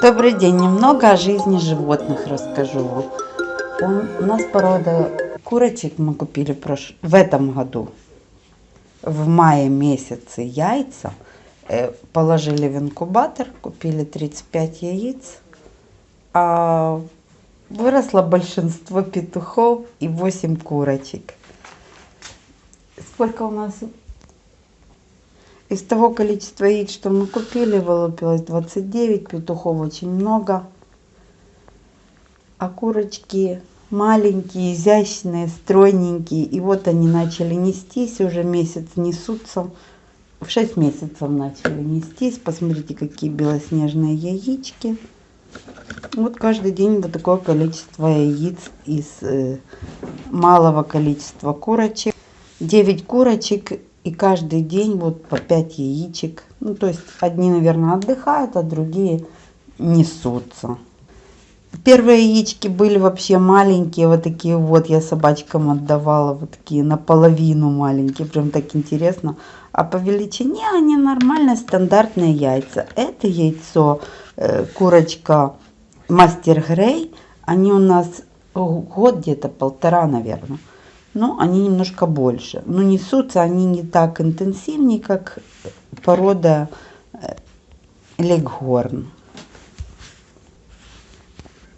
Добрый день, немного о жизни животных расскажу вам. У нас порода курочек мы купили в этом году. В мае месяце яйца э, положили в инкубатор, купили 35 яиц, а выросло большинство петухов и 8 курочек. Сколько у нас из того количества яиц, что мы купили, вылупилось 29, петухов очень много. А курочки маленькие, изящные, стройненькие. И вот они начали нестись, уже месяц несутся. В 6 месяцев начали нестись. Посмотрите, какие белоснежные яички. Вот каждый день вот такое количество яиц из э, малого количества курочек. 9 курочек и каждый день вот по 5 яичек. Ну, то есть одни, наверное, отдыхают, а другие несутся. Первые яички были вообще маленькие, вот такие вот, я собачкам отдавала, вот такие наполовину маленькие, прям так интересно. А по величине они нормальные, стандартные яйца. Это яйцо, э, курочка Мастер Грей, они у нас год где-то, полтора, наверное но они немножко больше. Но несутся они не так интенсивнее, как порода э, легхорн.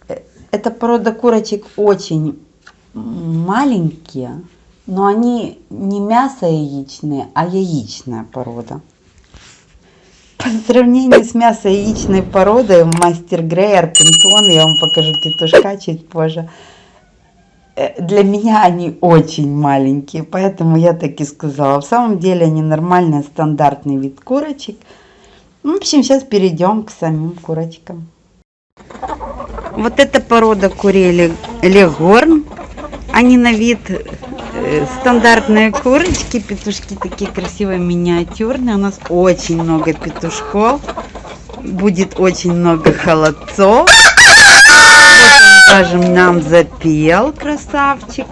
Э, эта порода курочек очень маленькие, но они не мясо яичные, а яичная порода. По сравнению с мясо яичной породой, мастер Грей, Арпентон, я вам покажу петушка чуть позже, Э, для меня они очень маленькие, поэтому я так и сказала. В самом деле они нормальный стандартный вид курочек. В общем, сейчас перейдем к самим курочкам. Вот эта порода курей легорн. Они на вид э, стандартные курочки, петушки такие красивые, миниатюрные. У нас очень много петушков. Будет очень много холодцов скажем, нам запел красавчик.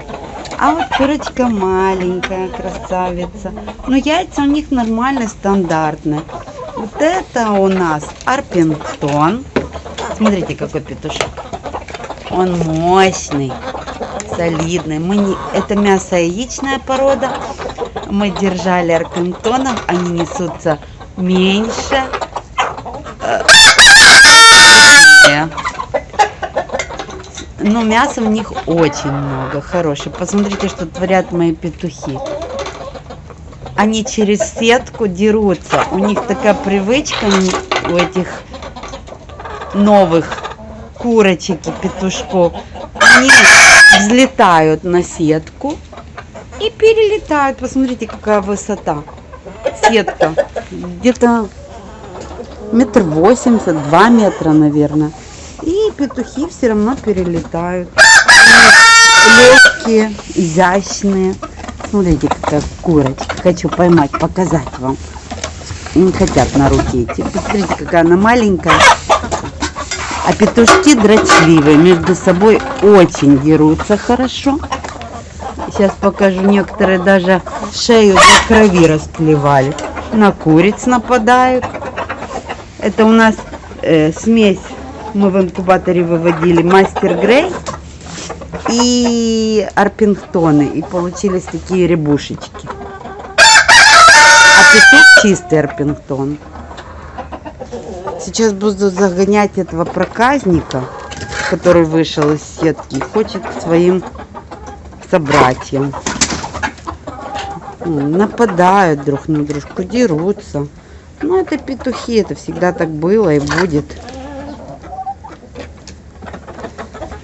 А вот курочка маленькая, красавица. Но яйца у них нормально, стандартные. Вот это у нас арпентон. Смотрите, какой петушок. Он мощный, солидный. Мы не... Это мясо яичная порода. Мы держали арпентонов. Они несутся меньше. Э, но мяса в них очень много, хорошее. Посмотрите, что творят мои петухи. Они через сетку дерутся. У них такая привычка у этих новых курочек и петушков. Они взлетают на сетку и перелетают. Посмотрите, какая высота. Сетка. Где-то метр восемьдесят, два метра, наверное. Петухи все равно перелетают. Легкие, изящные. Смотрите, какая курочка. Хочу поймать, показать вам. Не хотят на руки идти. Посмотрите, какая она маленькая. А петушки дрочливые. Между собой очень дерутся хорошо. Сейчас покажу. Некоторые даже шею до крови расплевали. На куриц нападают. Это у нас э, смесь мы в инкубаторе выводили мастер грей и арпингтоны. И получились такие рябушечки. А петух чистый арпингтон. Сейчас буду загонять этого проказника, который вышел из сетки, хочет к своим собратьям. Нападают друг на дружку, дерутся. Ну, это петухи, это всегда так было и будет.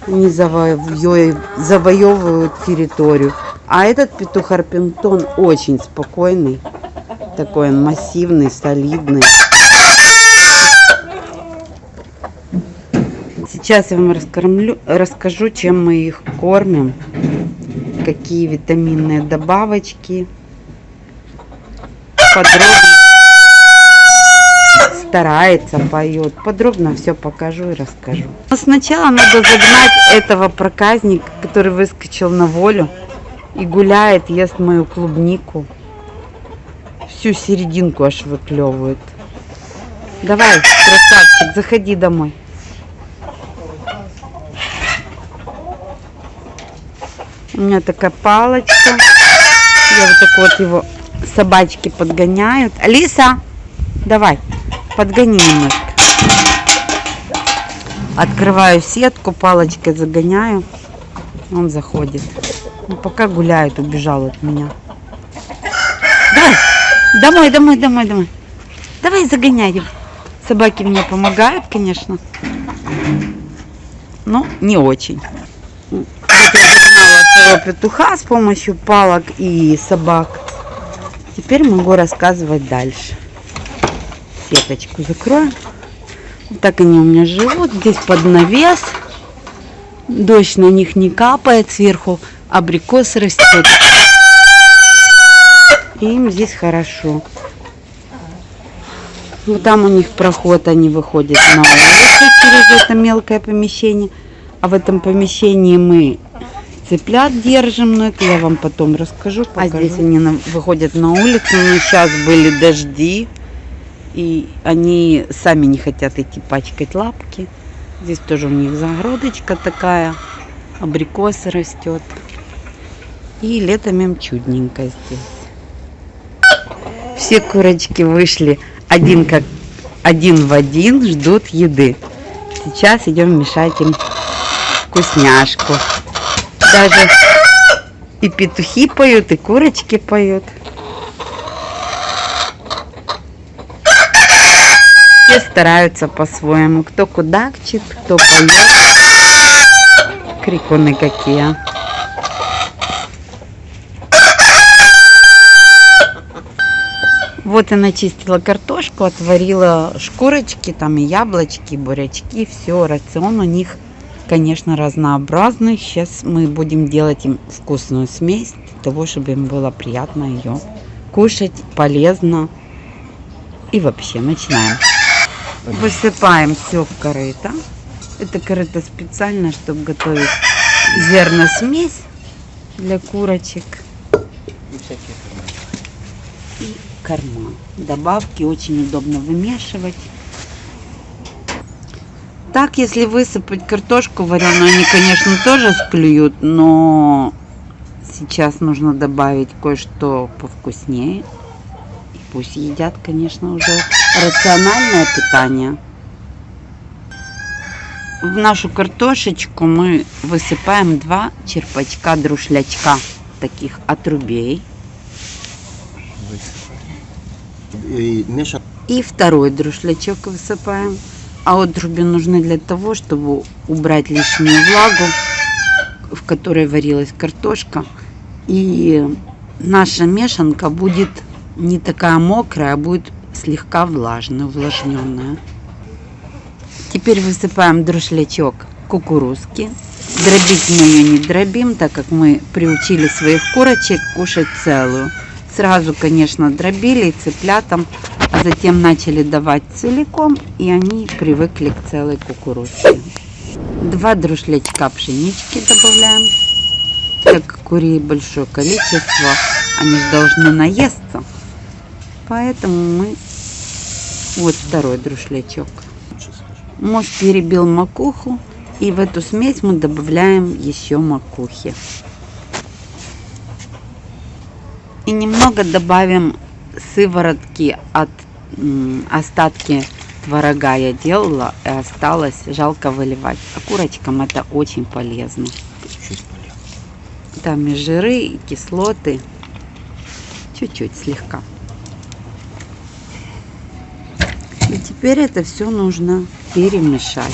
Не завоевывают территорию. А этот петух Арпентон очень спокойный. Такой он массивный, солидный. Сейчас я вам раскормлю, расскажу, чем мы их кормим. Какие витаминные добавочки. Подробно старается, поет. Подробно все покажу и расскажу. Но сначала надо загнать этого проказника, который выскочил на волю и гуляет, ест мою клубнику. Всю серединку аж выклевывает. Давай, красавчик, заходи домой. У меня такая палочка. Я вот так вот его собачки подгоняют. Алиса, давай подгони. Открываю сетку, палочкой загоняю. Он заходит. Ну, пока гуляет, убежал от меня. Давай, домой, домой, домой, домой. Давай загоняй его. Собаки мне помогают, конечно. Но не очень. Вот я загнала своего петуха с помощью палок и собак. Теперь могу рассказывать дальше. Сеточку закроем. Вот так они у меня живут. Здесь под навес. Дождь на них не капает. Сверху абрикос растет. Им здесь хорошо. Вот там у них проход, они выходят на улицу через это мелкое помещение. А в этом помещении мы цыплят держим, но это я вам потом расскажу. Покажу. А здесь они на, выходят на улицу, но сейчас были дожди, и они сами не хотят идти пачкать лапки. Здесь тоже у них загородочка такая, абрикосы растет. И летом им чудненько здесь. Все курочки вышли один как один в один ждут еды. Сейчас идем мешать им вкусняшку. Даже и петухи поют, и курочки поют. Все стараются по-своему. Кто кудакчет, кто поет. Крикуны какие. Вот и начистила картошку, отварила шкурочки, там и яблочки, и бурячки, все, рацион у них, конечно, разнообразный. Сейчас мы будем делать им вкусную смесь, для того, чтобы им было приятно ее кушать, полезно. И вообще, начинаем. Высыпаем все в корыто. Это корыто специально, чтобы готовить зерносмесь для курочек корма. Добавки очень удобно вымешивать. Так, если высыпать картошку вареную, они, конечно, тоже склюют, но сейчас нужно добавить кое-что повкуснее. И пусть едят, конечно, уже рациональное питание. В нашу картошечку мы высыпаем два черпачка друшлячка, таких отрубей. И второй друшлячок высыпаем. А отруби нужны для того, чтобы убрать лишнюю влагу, в которой варилась картошка. И наша мешанка будет не такая мокрая, а будет слегка влажная, увлажненная. Теперь высыпаем друшлячок кукурузки. Дробить мы ее не дробим, так как мы приучили своих курочек кушать целую. Сразу, конечно, дробили цыплятам, а затем начали давать целиком, и они привыкли к целой кукурузке. Два друшлячка пшенички добавляем. Так как курей большое количество, они должны наесться. Поэтому мы... Вот второй друшлячок. Муж перебил макуху, и в эту смесь мы добавляем еще макухи. И немного добавим сыворотки от остатки творога я делала и осталось жалко выливать. А курочкам это очень полезно. Там и жиры, и кислоты. Чуть-чуть, слегка. И теперь это все нужно перемешать.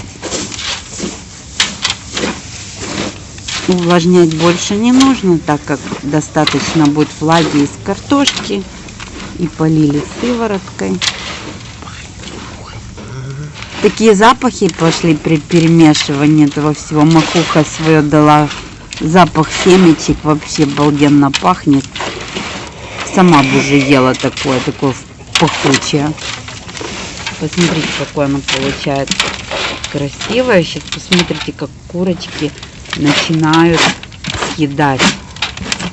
Увлажнять больше не нужно, так как достаточно будет влаги из картошки. И полили сывороткой. Такие запахи пошли при перемешивании этого всего. Макуха свое дала запах семечек. Вообще обалденно пахнет. Сама бы уже ела такое, такое пахучее. Посмотрите, какое оно получается красивое. Сейчас посмотрите, как курочки начинают съедать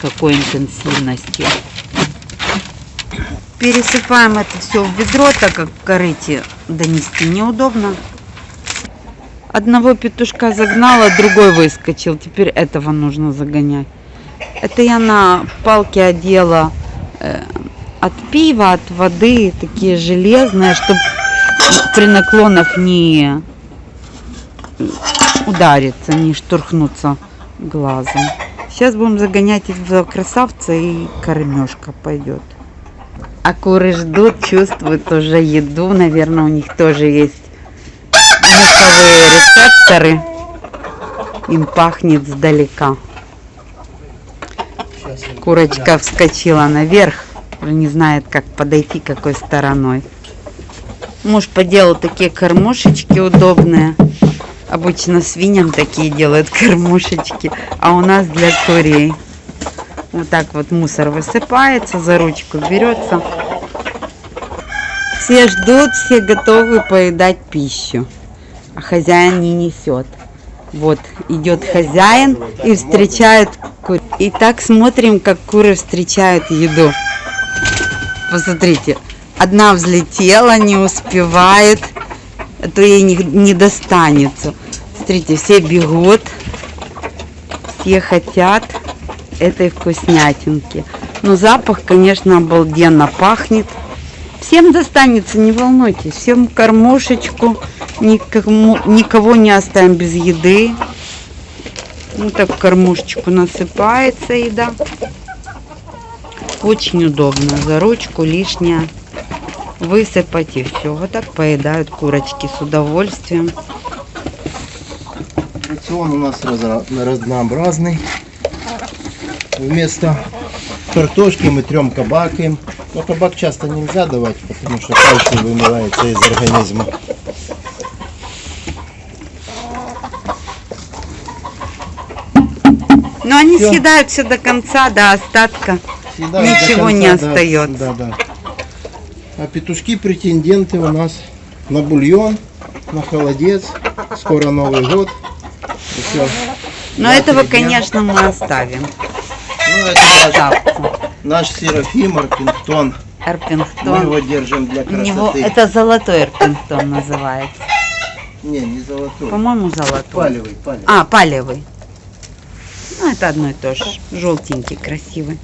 какой интенсивностью. Пересыпаем это все в ведро, так как в корыте донести неудобно. Одного петушка загнала, другой выскочил. Теперь этого нужно загонять. Это я на палке одела э, от пива, от воды, такие железные, чтобы при наклонах не удариться, не штурхнуться глазом. Сейчас будем загонять в красавца и кормежка пойдет. А куры ждут, чувствуют уже еду. Наверное, у них тоже есть нюховые рецепторы. Им пахнет сдалека. Курочка вскочила наверх. Не знает, как подойти какой стороной. Муж поделал такие кормушечки удобные. Обычно свиньям такие делают кормушечки, а у нас для курей. Вот так вот мусор высыпается, за ручку берется. Все ждут, все готовы поедать пищу, а хозяин не несет. Вот идет хозяин и встречает кур. И так смотрим, как куры встречают еду. Посмотрите, одна взлетела, не успевает, а то ей не, не достанется. Смотрите, все бегут, все хотят этой вкуснятинки. Но запах, конечно, обалденно пахнет. Всем достанется, не волнуйтесь. Всем кормушечку. Никому, никого не оставим без еды. Вот так в кормушечку насыпается еда. Очень удобно. За ручку лишняя высыпать и все. Вот так поедают курочки с удовольствием. Рацион у нас разнообразный. Вместо картошки мы трем кабакаем. Но кабак часто нельзя давать, потому что кальций вымывается из организма. Но они все до конца, до остатка. Съедают Ничего конца, не остается. Да, да. А петушки претенденты у нас на бульон, на холодец. Скоро Новый год. Все. Но этого, конечно, мы оставим. Ну, это наш, Серафим Арпингтон. Арпингтон. Мы его держим для красоты. Него, это золотой Арпингтон называется. Не, не золотой. По-моему, золотой. Палевый, палевый. А, палевый. Ну, это одно и то же. Желтенький, красивый.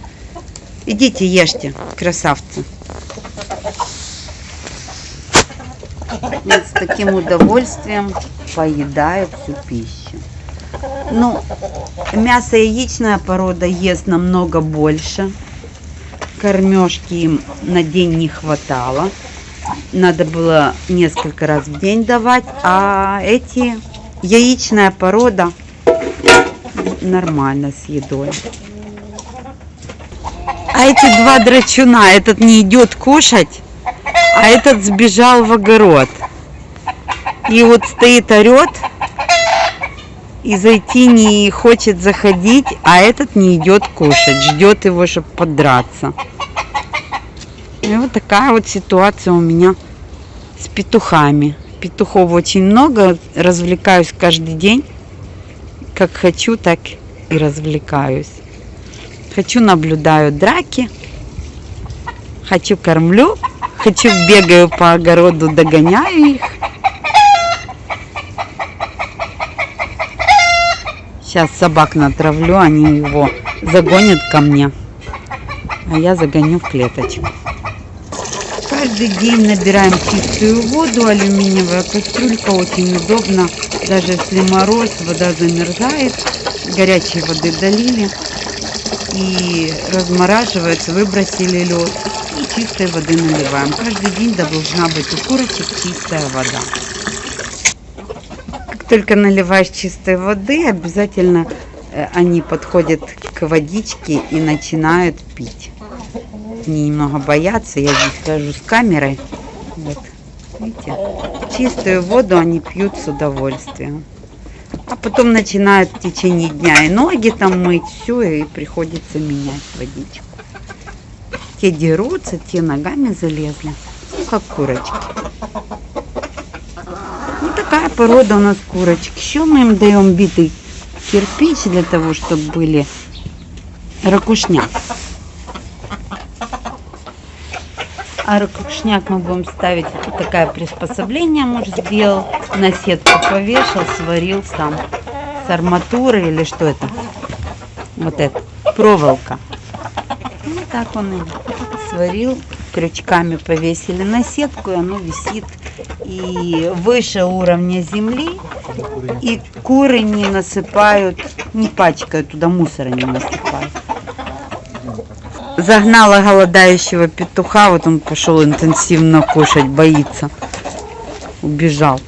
Идите, ешьте, красавцы. С таким удовольствием поедают всю пищу. Ну, мясо яичная порода ест намного больше. Кормежки им на день не хватало. Надо было несколько раз в день давать. А эти яичная порода нормально с едой. А эти два драчуна, этот не идет кушать, а этот сбежал в огород. И вот стоит орет, и зайти не хочет заходить, а этот не идет кушать, ждет его, чтобы подраться. И вот такая вот ситуация у меня с петухами. Петухов очень много, развлекаюсь каждый день. Как хочу, так и развлекаюсь. Хочу, наблюдаю драки. Хочу, кормлю. Хочу, бегаю по огороду, догоняю их. Сейчас собак натравлю, они его загонят ко мне. А я загоню в клеточку. Каждый день набираем чистую воду. Алюминиевая кастрюлька очень удобно. Даже если мороз, вода замерзает. Горячей воды долили. И размораживается, выбросили лед. Чистой воды наливаем. Каждый день должна быть у курочек чистая вода только наливаешь чистой воды, обязательно э, они подходят к водичке и начинают пить. Они немного боятся, я здесь хожу с камерой. Вот, видите, чистую воду они пьют с удовольствием. А потом начинают в течение дня и ноги там мыть, все, и приходится менять водичку. Те дерутся, те ногами залезли, ну, как курочки такая порода у нас курочек. Еще мы им даем битый кирпич для того, чтобы были ракушняк. А ракушняк мы будем ставить, вот такое приспособление муж сделал, на сетку повешал, сварил сам с арматурой или что это? Вот это проволока. Ну так он и сварил, крючками повесили на сетку, и оно висит и выше уровня земли, и куры не насыпают, не пачкают, туда мусора не насыпают. Загнала голодающего петуха, вот он пошел интенсивно кушать, боится. Убежал.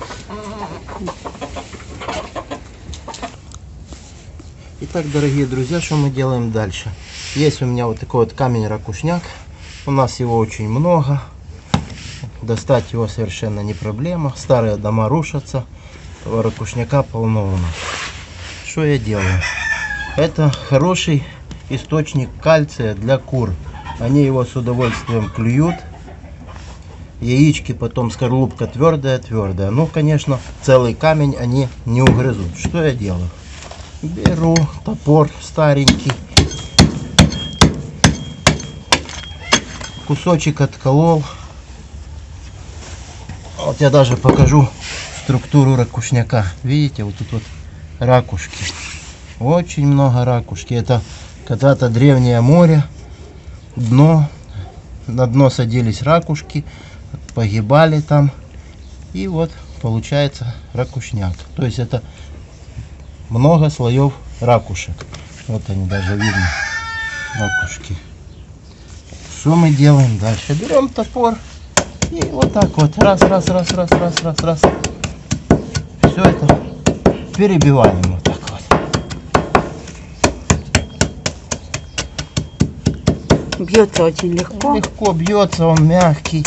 Итак, дорогие друзья, что мы делаем дальше? Есть у меня вот такой вот камень-ракушняк. У нас его очень много. Достать его совершенно не проблема. Старые дома рушатся. Этого ракушняка полно у нас. Что я делаю? Это хороший источник кальция для кур. Они его с удовольствием клюют. Яички, потом скорлупка твердая-твердая. Ну, конечно, целый камень они не угрызут. Что я делаю? Беру топор старенький. Кусочек отколол. Вот я даже покажу структуру ракушняка. Видите, вот тут вот ракушки. Очень много ракушки. Это когда-то древнее море. Дно. На дно садились ракушки. Погибали там. И вот получается ракушняк. То есть это много слоев ракушек. Вот они даже видно, ракушки. Что мы делаем дальше? Берем топор и вот так вот раз, раз, раз, раз, раз, раз, раз. Все это перебиваем вот так вот. Бьется очень легко. Легко бьется, он мягкий.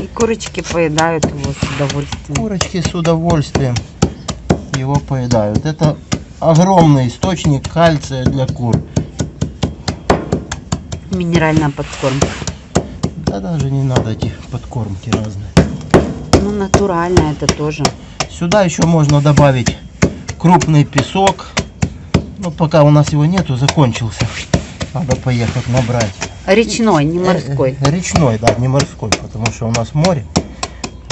И курочки поедают его с удовольствием. Курочки с удовольствием его поедают. Это огромный источник кальция для кур. Минеральная подкормка. Да даже не надо эти подкормки разные. Ну, натурально это тоже. Сюда еще можно добавить крупный песок. Но пока у нас его нету, закончился. Надо поехать набрать. Речной, не морской. Э, э, Речной, да, не морской, потому что у нас море.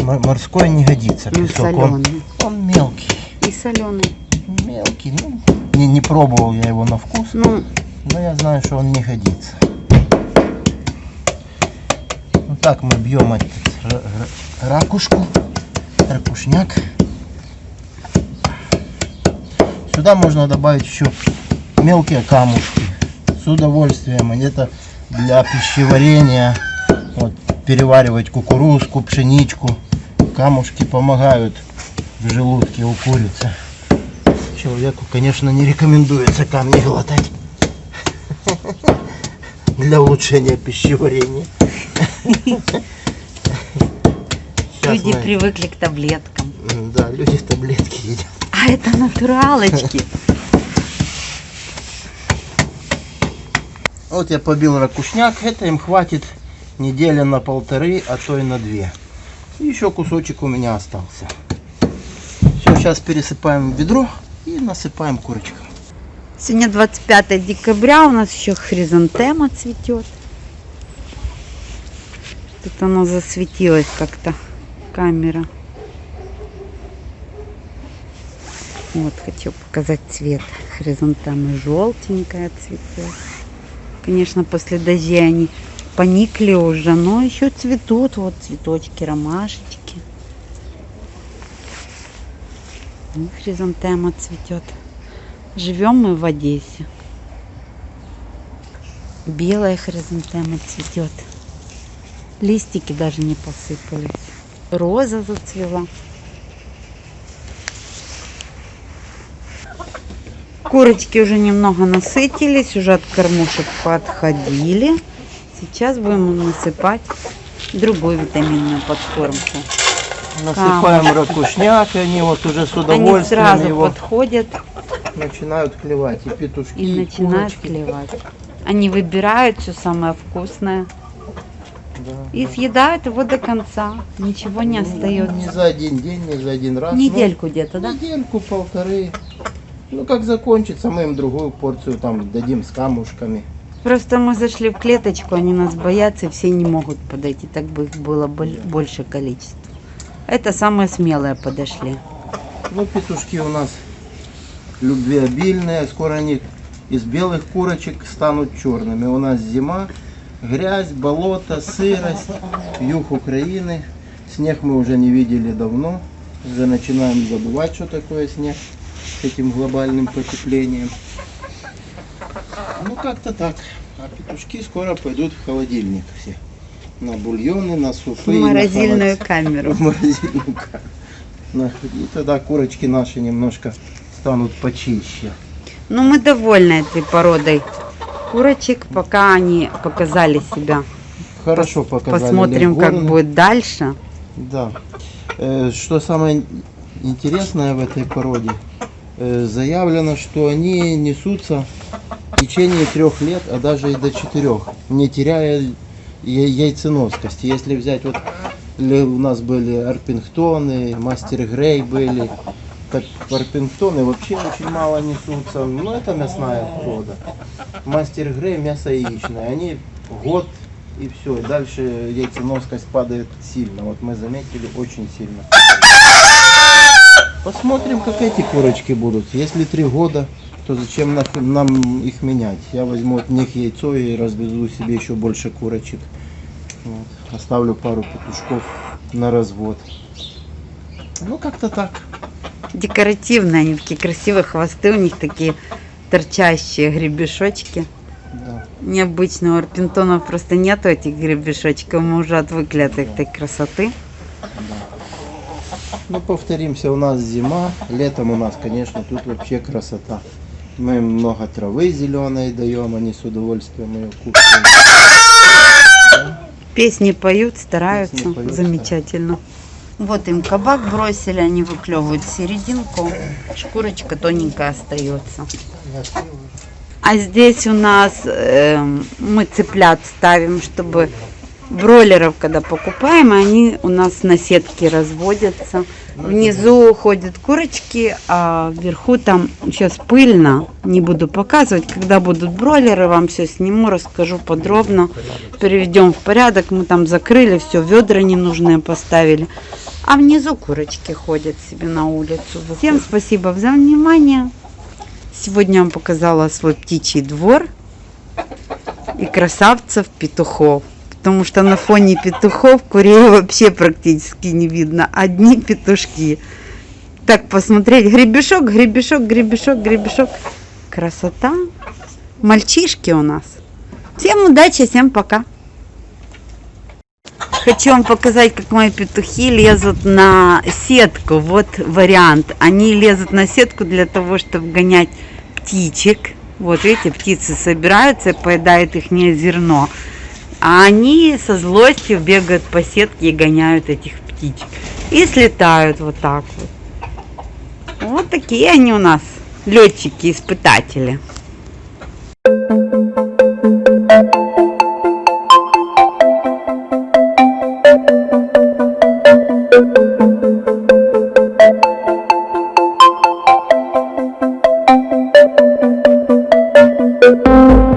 Морской не годится Ну, песок. Он, он мелкий. И соленый. Мелкий. Ну, не, не пробовал я его на вкус, Ну, но я знаю, что он не годится. Вот так мы бьем этот ра- ра- ракушку, ракушняк. Сюда можно добавить еще мелкие камушки. С удовольствием. Это для пищеварения. Вот, переваривать кукурузку, пшеничку. Камушки помогают в желудке у курицы. Человеку, конечно, не рекомендуется камни глотать. Для улучшения пищеварения. Люди мы- привыкли к таблеткам. Да, люди таблетки едят. А это натуралочки. Вот я побил ракушняк, это им хватит недели на полторы, а то и на две. Еще кусочек у меня остался. Сейчас пересыпаем в ведро и насыпаем курочкам. Сегодня 25 декабря, у нас еще хризантема цветет. Тут оно засветилось как-то, камера. Вот, хочу показать цвет. Хризантемы желтенькая цветет. Конечно, после дождей они поникли уже, но еще цветут. Вот цветочки, ромашечки. Хризантема цветет. Живем мы в Одессе. Белая хризантема цветет. Листики даже не посыпались. Роза зацвела. Курочки уже немного насытились, уже от кормушек подходили. Сейчас будем насыпать другую витаминную подкормку. Насыпаем ракушняк, и они вот уже с Они удовольствием сразу его подходят начинают клевать. И петушки, и начинают курочки. клевать. Они выбирают все самое вкусное Да. и съедают его до конца. Ничего не Не остается. за один день, не за один раз. ну, Недельку где-то, да? Недельку, полторы. Ну, как закончится, мы им другую порцию там дадим с камушками. Просто мы зашли в клеточку, они нас боятся, и все не могут подойти, так бы их было боль- больше количество. Это самые смелые подошли. Ну, петушки у нас любвеобильные. Скоро они из белых курочек станут черными. У нас зима, грязь, болото, сырость, юг Украины. Снег мы уже не видели давно. Уже начинаем забывать, что такое снег с этим глобальным потеплением. Ну как-то так. А петушки скоро пойдут в холодильник все. На бульоны, на супы. В на морозильную холод- камеру. в морозильную камеру. На- И тогда курочки наши немножко станут почище. Ну, мы довольны этой породой курочек, пока они показали себя. Хорошо показали. Посмотрим, как будет дальше. Да. Э, Что самое интересное в этой породе, э, заявлено, что они несутся в течение трех лет, а даже и до четырех, не теряя яйценоскости. Если взять вот у нас были арпингтоны, мастер Грей были, так арпингтоны вообще очень мало несутся, но это мясная порода. Мастер Грей мясо яичное, они год и все, дальше яйценоскость падает сильно, вот мы заметили очень сильно. Посмотрим, как эти курочки будут. Если три года, то зачем нам их менять? Я возьму от них яйцо и разведу себе еще больше курочек. Вот. Оставлю пару петушков на развод. Ну, как-то так. Декоративные, они такие красивые хвосты, у них такие торчащие гребешочки. Да. Необычно, у арпентонов просто нету этих гребешочков, мы уже отвыкли от этой красоты. Ну, повторимся, у нас зима, летом у нас, конечно, тут вообще красота. Мы им много травы зеленой даем, они с удовольствием ее кушают. Песни поют, стараются, Песни поют, замечательно. Вот им кабак бросили, они выклевывают серединку, шкурочка тоненькая остается. А здесь у нас эм, мы цыплят ставим, чтобы бройлеров, когда покупаем, они у нас на сетке разводятся. Внизу ходят курочки, а вверху там сейчас пыльно. Не буду показывать. Когда будут бройлеры, вам все сниму, расскажу подробно. Переведем в порядок. Мы там закрыли все, ведра ненужные поставили. А внизу курочки ходят себе на улицу. Всем спасибо за внимание. Сегодня я вам показала свой птичий двор и красавцев петухов. Потому что на фоне петухов курей вообще практически не видно. Одни петушки. Так, посмотреть. Гребешок, гребешок, гребешок, гребешок. Красота. Мальчишки у нас. Всем удачи, всем пока. Хочу вам показать, как мои петухи лезут на сетку. Вот вариант. Они лезут на сетку для того, чтобы гонять птичек. Вот видите, птицы собираются поедают их зерно. А они со злостью бегают по сетке и гоняют этих птичек. И слетают вот так вот. Вот такие они у нас, летчики, испытатели.